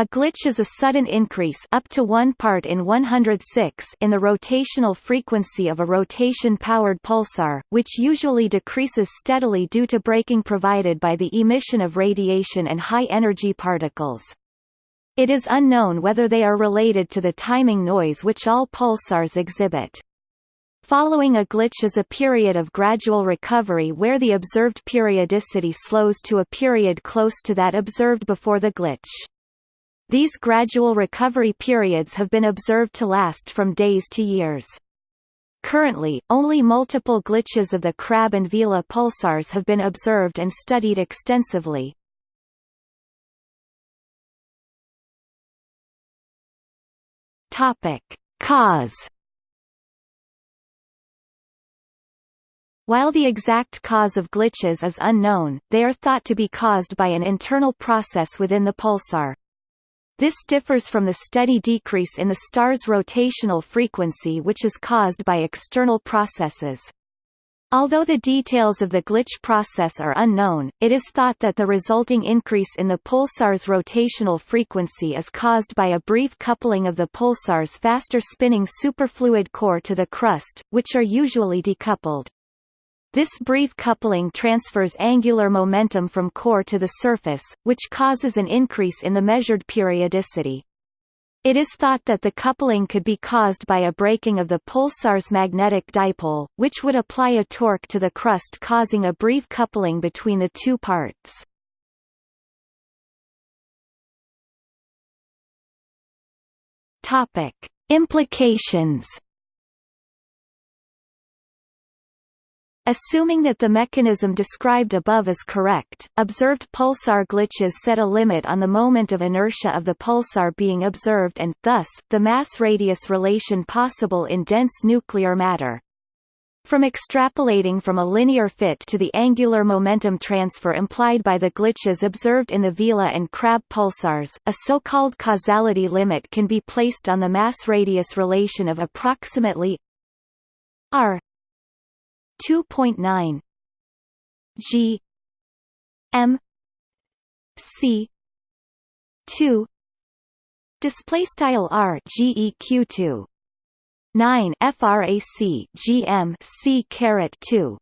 A glitch is a sudden increase up to 1 part in 106 in the rotational frequency of a rotation-powered pulsar, which usually decreases steadily due to braking provided by the emission of radiation and high-energy particles. It is unknown whether they are related to the timing noise which all pulsars exhibit. Following a glitch is a period of gradual recovery where the observed periodicity slows to a period close to that observed before the glitch. These gradual recovery periods have been observed to last from days to years. Currently, only multiple glitches of the Crab and Vela pulsars have been observed and studied extensively. Topic: Cause While the exact cause of glitches is unknown, they are thought to be caused by an internal process within the pulsar. This differs from the steady decrease in the star's rotational frequency which is caused by external processes. Although the details of the glitch process are unknown, it is thought that the resulting increase in the pulsar's rotational frequency is caused by a brief coupling of the pulsar's faster spinning superfluid core to the crust, which are usually decoupled. This brief coupling transfers angular momentum from core to the surface, which causes an increase in the measured periodicity. It is thought that the coupling could be caused by a breaking of the pulsar's magnetic dipole, which would apply a torque to the crust causing a brief coupling between the two parts. Implications Assuming that the mechanism described above is correct, observed pulsar glitches set a limit on the moment of inertia of the pulsar being observed and, thus, the mass-radius relation possible in dense nuclear matter. From extrapolating from a linear fit to the angular momentum transfer implied by the glitches observed in the Vela and Crab pulsars, a so-called causality limit can be placed on the mass-radius relation of approximately r 2.9 G M C 2 display style R GEQ 2 9 frac GM C caret 2